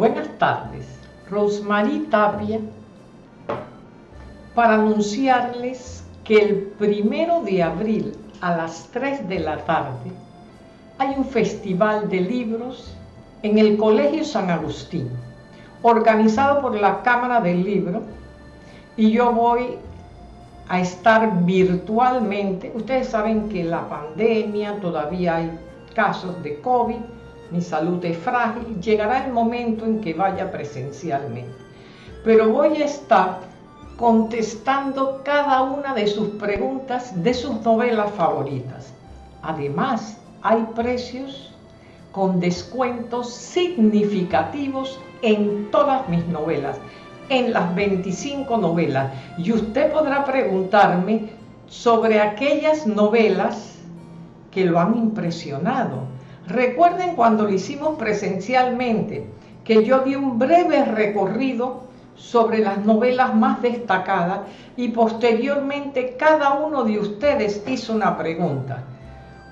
Buenas tardes, Rosmarie Tapia, para anunciarles que el primero de abril a las 3 de la tarde hay un festival de libros en el Colegio San Agustín, organizado por la Cámara del Libro, y yo voy a estar virtualmente. Ustedes saben que la pandemia, todavía hay casos de COVID, mi salud es frágil, llegará el momento en que vaya presencialmente. Pero voy a estar contestando cada una de sus preguntas de sus novelas favoritas. Además, hay precios con descuentos significativos en todas mis novelas, en las 25 novelas. Y usted podrá preguntarme sobre aquellas novelas que lo han impresionado Recuerden cuando lo hicimos presencialmente, que yo di un breve recorrido sobre las novelas más destacadas y posteriormente cada uno de ustedes hizo una pregunta.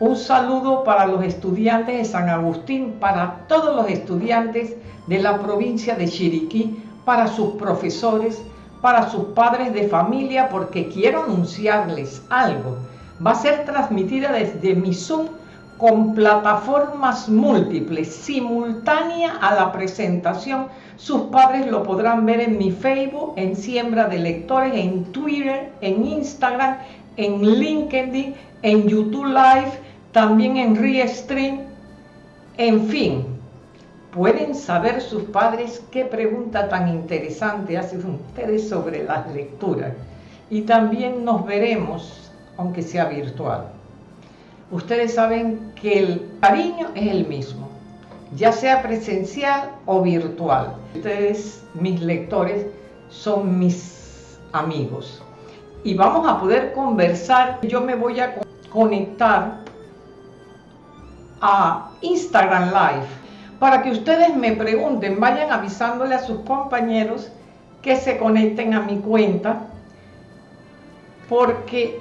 Un saludo para los estudiantes de San Agustín, para todos los estudiantes de la provincia de Chiriquí, para sus profesores, para sus padres de familia, porque quiero anunciarles algo. Va a ser transmitida desde mi Zoom con plataformas múltiples, simultánea a la presentación. Sus padres lo podrán ver en mi Facebook, en Siembra de Lectores, en Twitter, en Instagram, en LinkedIn, en YouTube Live, también en Restream. En fin, pueden saber sus padres qué pregunta tan interesante hacen ustedes sobre las lecturas. Y también nos veremos, aunque sea virtual ustedes saben que el cariño es el mismo, ya sea presencial o virtual. Ustedes, mis lectores, son mis amigos. Y vamos a poder conversar. Yo me voy a conectar a Instagram Live para que ustedes me pregunten, vayan avisándole a sus compañeros que se conecten a mi cuenta porque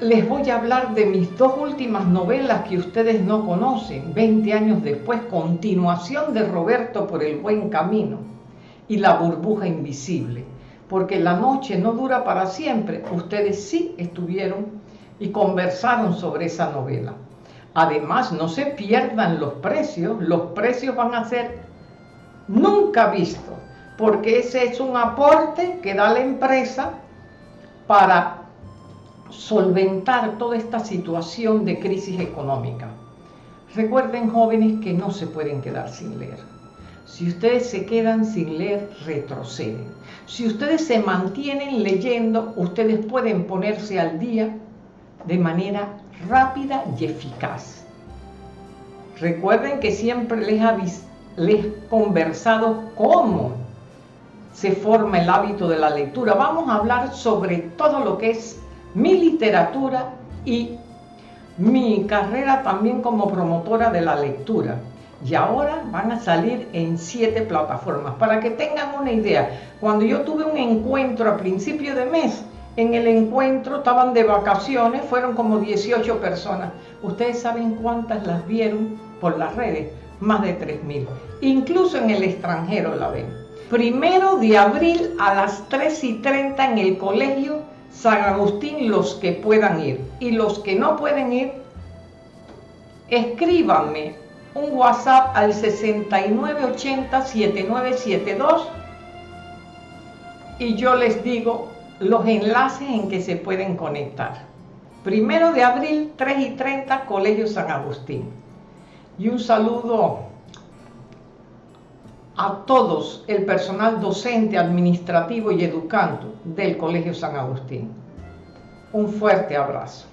les voy a hablar de mis dos últimas novelas que ustedes no conocen, 20 años después, continuación de Roberto por el buen camino y La burbuja invisible, porque la noche no dura para siempre, ustedes sí estuvieron y conversaron sobre esa novela. Además, no se pierdan los precios, los precios van a ser nunca vistos, porque ese es un aporte que da la empresa para solventar toda esta situación de crisis económica. Recuerden jóvenes que no se pueden quedar sin leer. Si ustedes se quedan sin leer, retroceden. Si ustedes se mantienen leyendo, ustedes pueden ponerse al día de manera rápida y eficaz. Recuerden que siempre les, les he conversado cómo se forma el hábito de la lectura. Vamos a hablar sobre todo lo que es mi literatura y mi carrera también como promotora de la lectura. Y ahora van a salir en siete plataformas. Para que tengan una idea, cuando yo tuve un encuentro a principio de mes, en el encuentro estaban de vacaciones, fueron como 18 personas. ¿Ustedes saben cuántas las vieron por las redes? Más de 3.000. Incluso en el extranjero la ven. Primero de abril a las 3 y 30 en el colegio San Agustín los que puedan ir y los que no pueden ir, escríbanme un WhatsApp al 6980-7972 y yo les digo los enlaces en que se pueden conectar. Primero de abril, 3 y 30, Colegio San Agustín. Y un saludo a todos el personal docente, administrativo y educando del Colegio San Agustín. Un fuerte abrazo.